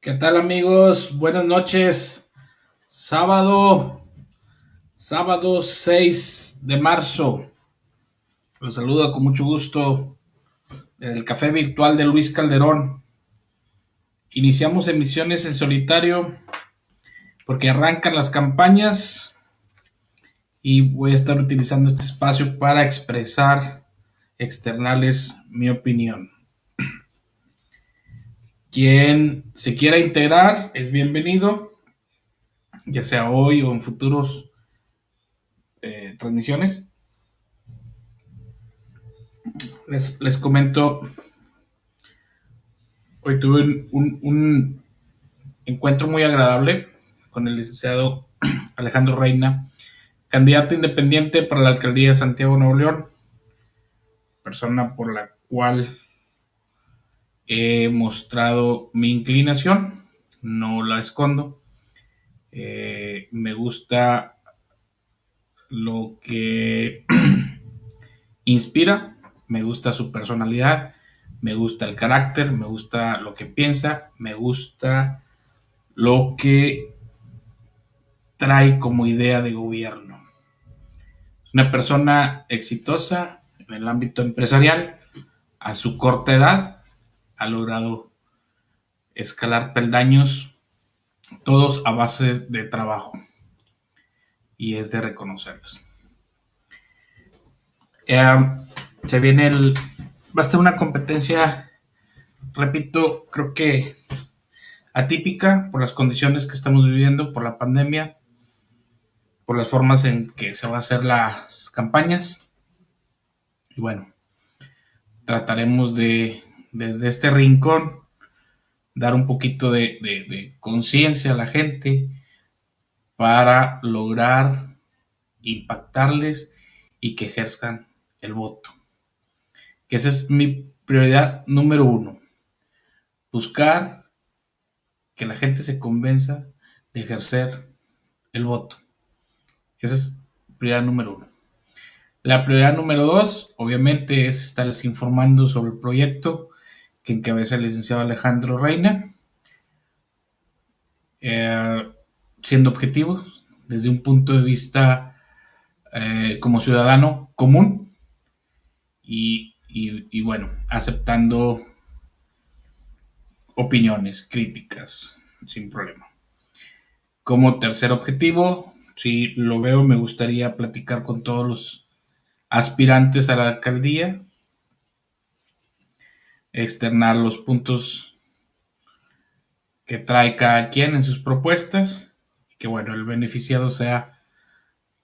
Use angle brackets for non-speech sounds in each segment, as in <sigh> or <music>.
¿Qué tal amigos? Buenas noches. Sábado, sábado 6 de marzo. Los saludo con mucho gusto del café virtual de Luis Calderón. Iniciamos emisiones en solitario porque arrancan las campañas y voy a estar utilizando este espacio para expresar, externales mi opinión. Quien se quiera integrar es bienvenido, ya sea hoy o en futuros eh, transmisiones. Les, les, comento, hoy tuve un, un, encuentro muy agradable con el licenciado <clears throat> Alejandro Reina, candidato independiente para la alcaldía de Santiago, Nuevo León, persona por la cual he mostrado mi inclinación, no la escondo. Eh, me gusta lo que <clears throat> inspira, me gusta su personalidad, me gusta el carácter, me gusta lo que piensa, me gusta lo que trae como idea de gobierno. Es una persona exitosa en el ámbito empresarial, a su corta edad, ha logrado escalar peldaños, todos a base de trabajo. Y es de reconocerlos. Eh, se viene el. Va a ser una competencia, repito, creo que atípica por las condiciones que estamos viviendo, por la pandemia, por las formas en que se van a hacer las campañas. Y bueno, trataremos de desde este rincón, dar un poquito de, conciencia a la gente para lograr impactarles y que ejerzan el voto. Esa es mi prioridad número uno. Buscar que la gente se convenza de ejercer el voto. Esa es prioridad número uno. La prioridad número dos, obviamente, es estarles informando sobre el proyecto que encabeza el licenciado Alejandro Reina, eh, siendo objetivos desde un punto de vista eh, como ciudadano común y, bueno, aceptando opiniones, críticas, sin problema. Como tercer objetivo, si lo veo, me gustaría platicar con todos los aspirantes a la alcaldía, externar los puntos que trae cada quien en sus propuestas y que bueno, el beneficiado sea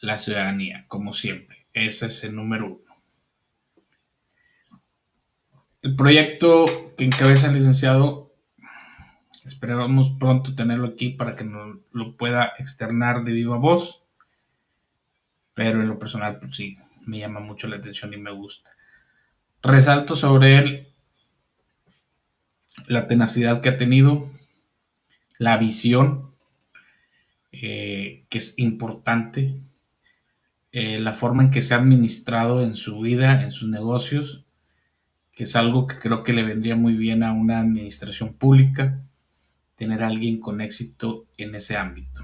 la ciudadanía, como siempre. Ese es el número uno. El proyecto que encabeza el licenciado, esperamos pronto tenerlo aquí para que nos lo pueda externar de viva voz, pero en lo personal, pues sí, me llama mucho la atención y me gusta. Resalto sobre él la tenacidad que ha tenido, la visión, eh, que es importante, eh, la forma en que se ha administrado en su vida, en sus negocios, que es algo que creo que le vendría muy bien a una administración pública, tener a alguien con éxito en ese ámbito.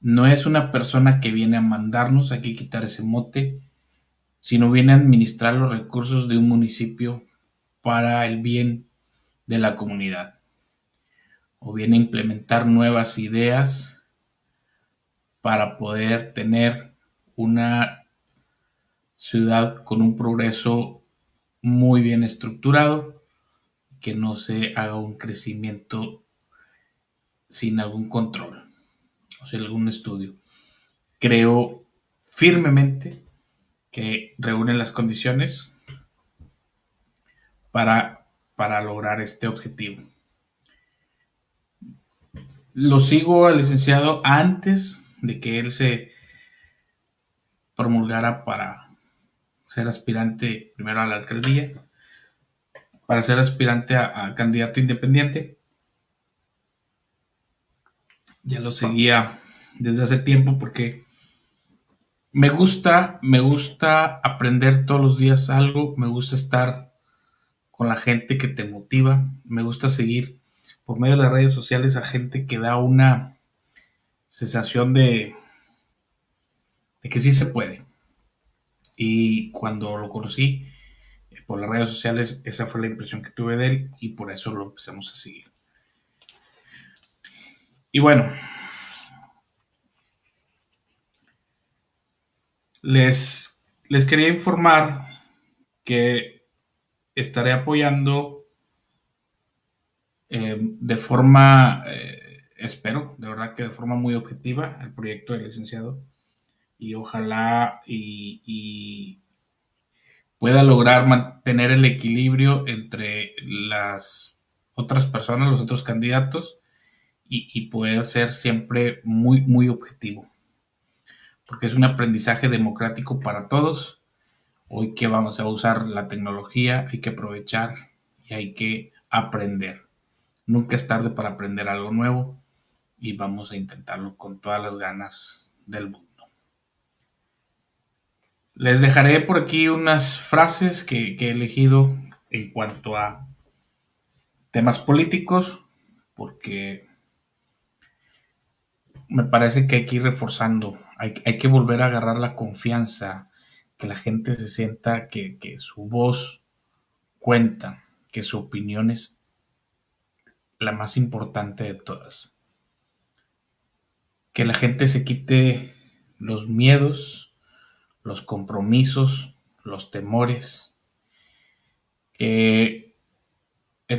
No es una persona que viene a mandarnos, hay que quitar ese mote, sino viene a administrar los recursos de un municipio para el bien de la comunidad. O viene a implementar nuevas ideas para poder tener una ciudad con un progreso muy bien estructurado, que no se haga un crecimiento sin algún control, o sea, algún estudio. Creo firmemente que reúne las condiciones para, para lograr este objetivo. Lo sigo al licenciado antes de que él se promulgara para ser aspirante primero a la alcaldía, para ser aspirante a, a candidato independiente. Ya lo seguía desde hace tiempo porque me gusta, me gusta aprender todos los días algo, me gusta estar con la gente que te motiva, me gusta seguir por medio de las redes sociales a gente que da una sensación de, de que sí se puede. Y cuando lo conocí eh, por las redes sociales, esa fue la impresión que tuve de él y por eso lo empezamos a seguir. Y bueno, les, les quería informar que estaré apoyando eh, de forma, eh, espero, de verdad que de forma muy objetiva, el proyecto del licenciado y ojalá y, pueda lograr mantener el equilibrio entre las otras personas, los otros candidatos y, poder ser siempre muy, muy objetivo. Porque es un aprendizaje democrático para todos. Hoy que vamos a usar la tecnología, hay que aprovechar y hay que aprender. Nunca es tarde para aprender algo nuevo y vamos a intentarlo con todas las ganas del mundo. Les dejaré por aquí unas frases que, he elegido en cuanto a temas políticos, porque me parece que hay que ir reforzando, hay, que volver a agarrar la confianza, que la gente se sienta que, que su voz cuenta, que su opinión es la más importante de todas. Que la gente se quite los miedos, los compromisos, los temores. el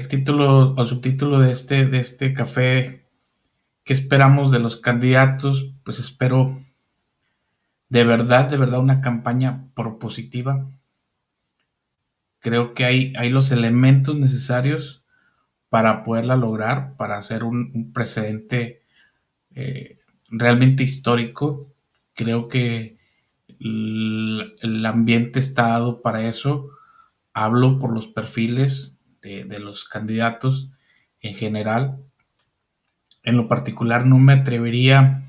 título o subtítulo de este, de este café, ¿qué esperamos de los candidatos? Pues espero de verdad, de verdad una campaña propositiva. Creo que hay, hay los elementos necesarios para poderla lograr, para hacer un, precedente eh, realmente histórico. Creo que el ambiente está dado para eso. Hablo por los perfiles de, los candidatos en general. En lo particular no me atrevería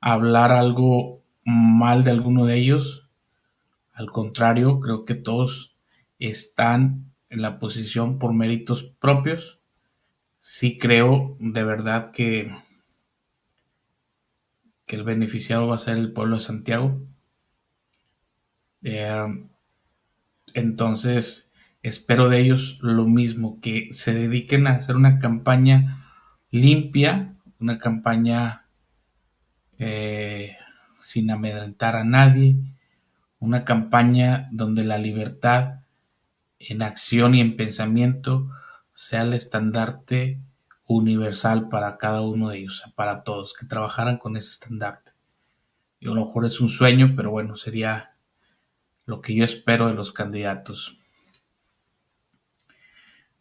a hablar algo mal de alguno de ellos. Al contrario, creo que todos están en la posición por méritos propios. Sí creo de verdad que, que el beneficiado va a ser el pueblo de Santiago. Eh, entonces, espero de ellos lo mismo, que se dediquen a hacer una campaña limpia, una campaña eh, sin amedrentar a nadie, una campaña donde la libertad en acción y en pensamiento sea el estandarte universal para cada uno de ellos, para todos, que trabajaran con ese estandarte. Y a lo mejor es un sueño, pero bueno, sería lo que yo espero de los candidatos.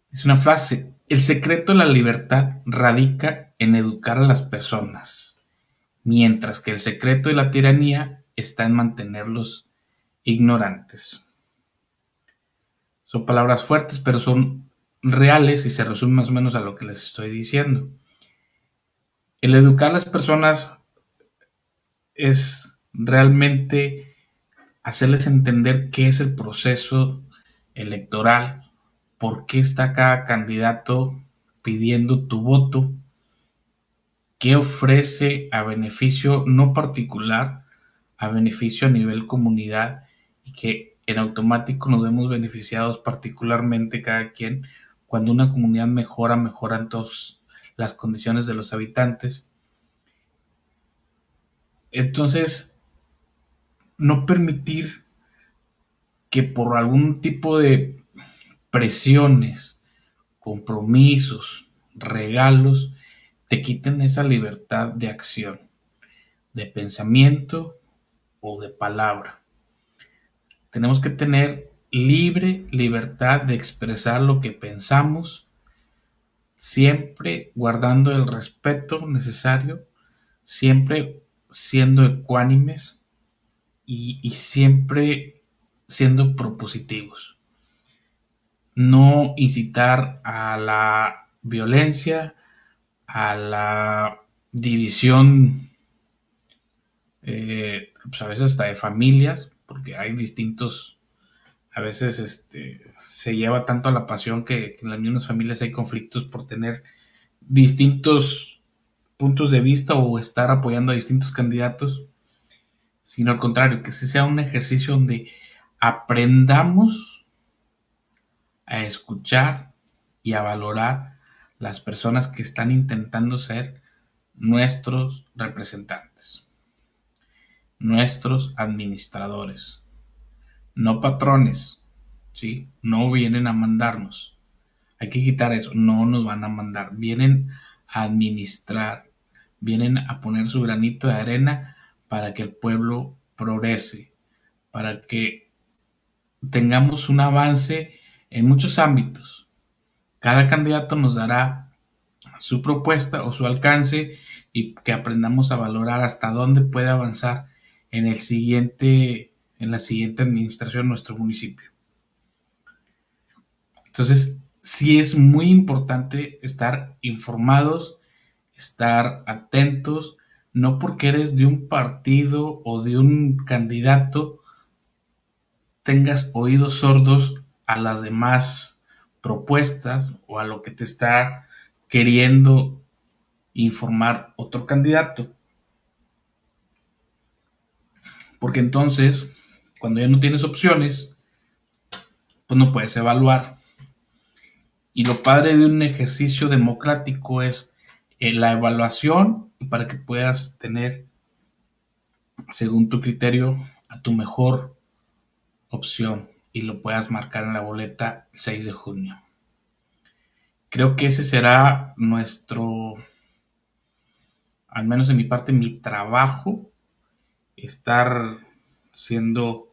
Es una frase, el secreto de la libertad radica en educar a las personas, mientras que el secreto de la tiranía está en mantenerlos ignorantes. Son palabras fuertes, pero son reales y se resumen más o menos a lo que les estoy diciendo. El educar a las personas es realmente hacerles entender qué es el proceso electoral, por qué está cada candidato pidiendo tu voto, qué ofrece a beneficio no particular, a beneficio a nivel comunidad y que en automático nos vemos beneficiados particularmente cada quien cuando una comunidad mejora, mejoran todas las condiciones de los habitantes. Entonces, no permitir que por algún tipo de presiones, compromisos, regalos, te quiten esa libertad de acción, de pensamiento o de palabra. Tenemos que tener libre libertad de expresar lo que pensamos, siempre guardando el respeto necesario, siempre siendo ecuánimes y, siempre siendo propositivos. No incitar a la violencia, a la división, eh, pues a veces hasta de familias, porque hay distintos, a veces este, se lleva tanto a la pasión que, en las mismas familias hay conflictos por tener distintos puntos de vista o estar apoyando a distintos candidatos, sino al contrario, que sea un ejercicio donde aprendamos a escuchar y a valorar las personas que están intentando ser nuestros representantes, nuestros administradores, no patrones, ¿sí? No vienen a mandarnos. Hay que quitar eso, no nos van a mandar, vienen a administrar, vienen a poner su granito de arena para que el pueblo progrese, para que tengamos un avance en muchos ámbitos. Cada candidato nos dará su propuesta o su alcance y que aprendamos a valorar hasta dónde puede avanzar en el siguiente en la siguiente administración de nuestro municipio. Entonces, sí es muy importante estar informados, estar atentos, no porque eres de un partido o de un candidato tengas oídos sordos a las demás propuestas o a lo que te está queriendo informar otro candidato. Porque entonces, cuando ya no tienes opciones, pues no puedes evaluar. Y lo padre de un ejercicio democrático es eh, la evaluación para que puedas tener, según tu criterio, a tu mejor opción y lo puedas marcar en la boleta el 6 de junio. Creo que ese será nuestro, al menos en mi parte, mi trabajo, estar siendo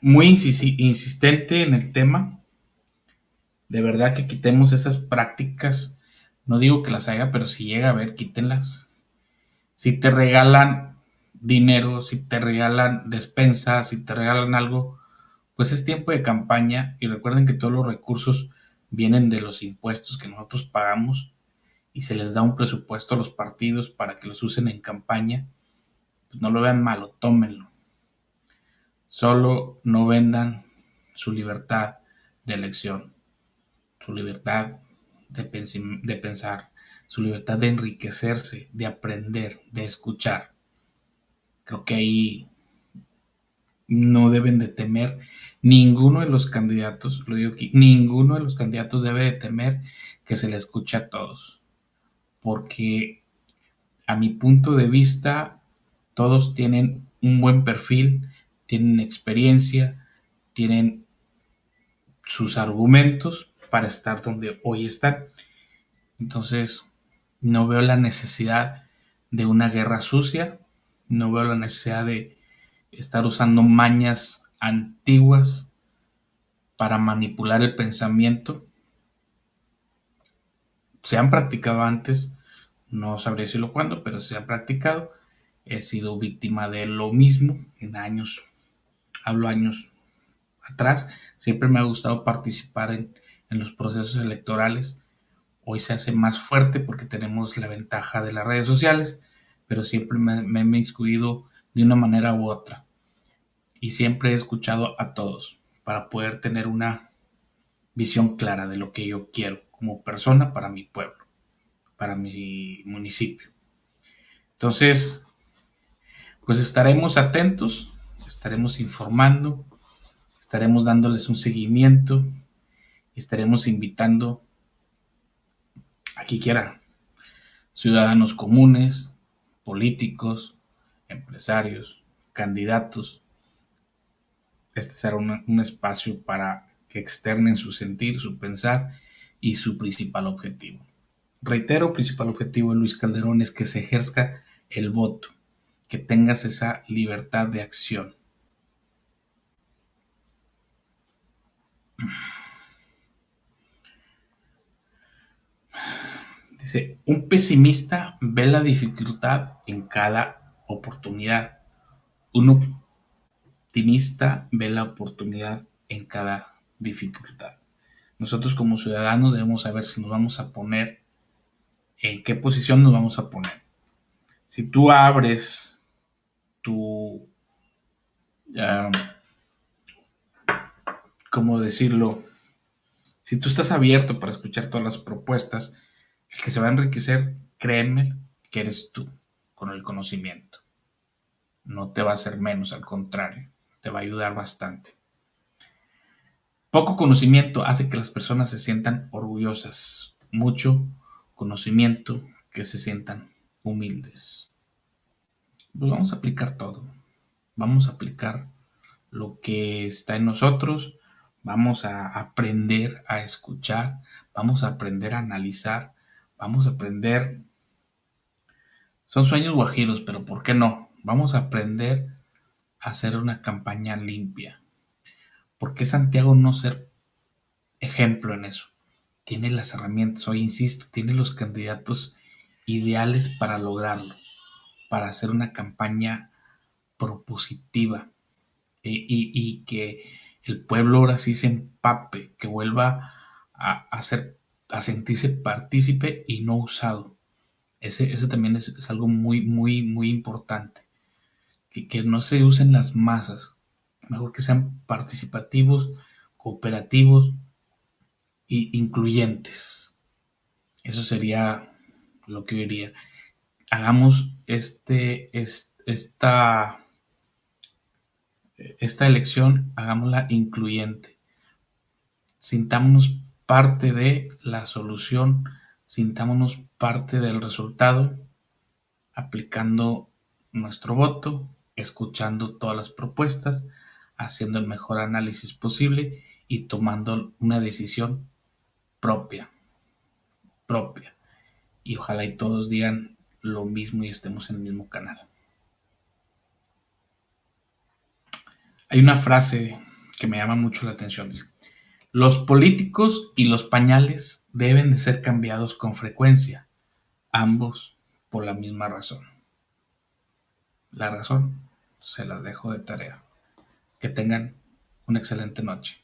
muy insistente en el tema. De verdad que quitemos esas prácticas. No digo que las haga, pero si llega a ver, quítenlas. Si te regalan dinero, si te regalan despensa, si te regalan algo, pues es tiempo de campaña y recuerden que todos los recursos vienen de los impuestos que nosotros pagamos y se les da un presupuesto a los partidos para que los usen en campaña. Pues no lo vean malo, tómenlo. Solo no vendan su libertad de elección, su libertad de, de pensar, su libertad de enriquecerse, de aprender, de escuchar. Creo que ahí no deben de temer ninguno de los candidatos, lo digo aquí, ninguno de los candidatos debe de temer que se le escuche a todos. Porque a mi punto de vista, todos tienen un buen perfil, tienen experiencia, tienen sus argumentos para estar donde hoy están. Entonces, no veo la necesidad de una guerra sucia, no veo la necesidad de estar usando mañas antiguas para manipular el pensamiento. Se han practicado antes, no sabría decirlo cuándo, pero se han practicado. He sido víctima de lo mismo en años hablo años atrás, siempre me ha gustado participar en, los procesos electorales. Hoy se hace más fuerte porque tenemos la ventaja de las redes sociales, pero siempre me, me he inmiscuido de una manera u otra. Y siempre he escuchado a todos para poder tener una visión clara de lo que yo quiero como persona para mi pueblo, para mi municipio. Entonces, pues estaremos atentos estaremos informando, estaremos dándoles un seguimiento estaremos invitando a quien quiera, ciudadanos comunes, políticos, empresarios, candidatos. Este será un, espacio para que externen su sentir, su pensar y su principal objetivo. Reitero, principal objetivo de Luis Calderón es que se ejerza el voto, que tengas esa libertad de acción Dice, un pesimista ve la dificultad en cada oportunidad. Un optimista ve la oportunidad en cada dificultad. Nosotros como ciudadanos debemos saber si nos vamos a poner, en qué posición nos vamos a poner. Si tú abres tu, ¿cómo decirlo? Si tú estás abierto para escuchar todas las propuestas, El que se va a enriquecer, créeme, que eres tú con el conocimiento. No te va a hacer menos, al contrario, te va a ayudar bastante. Poco conocimiento hace que las personas se sientan orgullosas. Mucho conocimiento que se sientan humildes. Pues vamos a aplicar todo. Vamos a aplicar lo que está en nosotros. Vamos a aprender a escuchar. Vamos a aprender a analizar. Vamos a aprender son sueños guajiros, pero ¿por qué no? Vamos a aprender hacer una campaña limpia. ¿Por qué Santiago no ser ejemplo en eso? Tiene las herramientas, hoy insisto, tiene los candidatos ideales para lograrlo, para hacer una campaña propositiva y, que el pueblo ahora sí se empape, que vuelva a, a sentirse partícipe y no usado. Ese, también es, algo muy, muy, muy importante. Que, no se usen las masas. Mejor que sean participativos, cooperativos e incluyentes. Eso sería lo que yo diría. Hagamos este, esta, esta elección, hagámosla incluyente. Sintámonos parte de la solución sintámonos parte del resultado aplicando nuestro voto, escuchando todas las propuestas, haciendo el mejor análisis posible y tomando una decisión propia, propia. Y ojalá y todos digan lo mismo y estemos en el mismo canal. Hay una frase que me llama mucho la atención. Los políticos y los pañales deben de ser cambiados con frecuencia, ambos por la misma razón. La razón se las dejo de tarea. Que tengan una excelente noche.